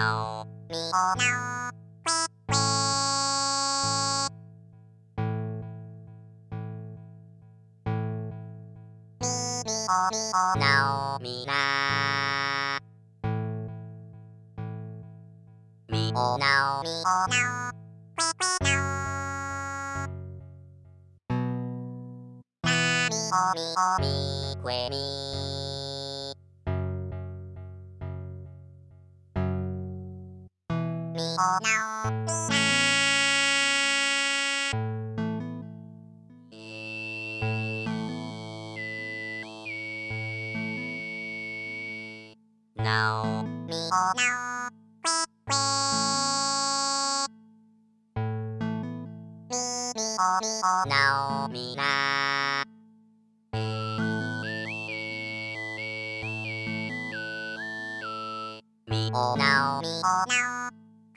now. Me now. Now me na Me oh now me oh now Me oh me oh me que me 미오나오미나 나오 미오나오 꾀꾀 미미오미오나오미나 미오나오미오나오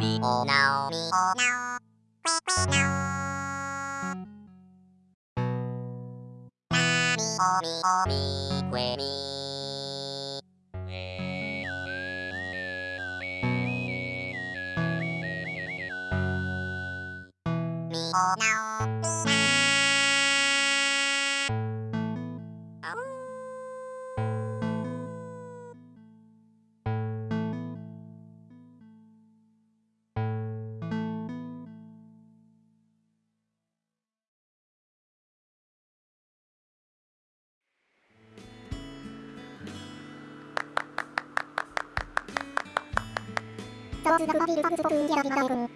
mi o nao mi o nao que que nao na mi o mi o mi que mi mi o nao 当自当必当自不应该当。